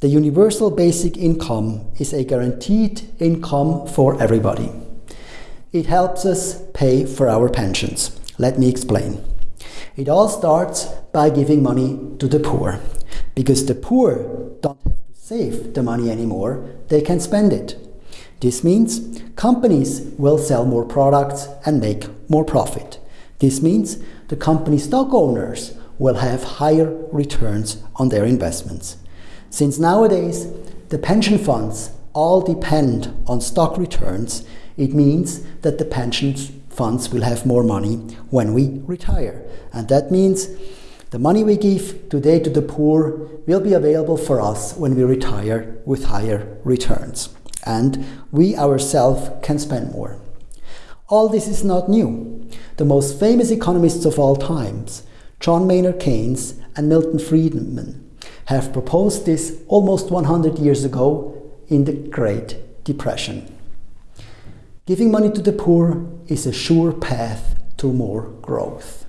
The universal basic income is a guaranteed income for everybody. It helps us pay for our pensions. Let me explain. It all starts by giving money to the poor, because the poor don't have to save the money anymore, they can spend it. This means companies will sell more products and make more profit. This means the company stock owners will have higher returns on their investments. Since nowadays the pension funds all depend on stock returns, it means that the pension funds will have more money when we retire. And that means the money we give today to the poor will be available for us when we retire with higher returns. And we ourselves can spend more. All this is not new. The most famous economists of all times, John Maynard Keynes and Milton Friedman, have proposed this almost 100 years ago in the Great Depression. Giving money to the poor is a sure path to more growth.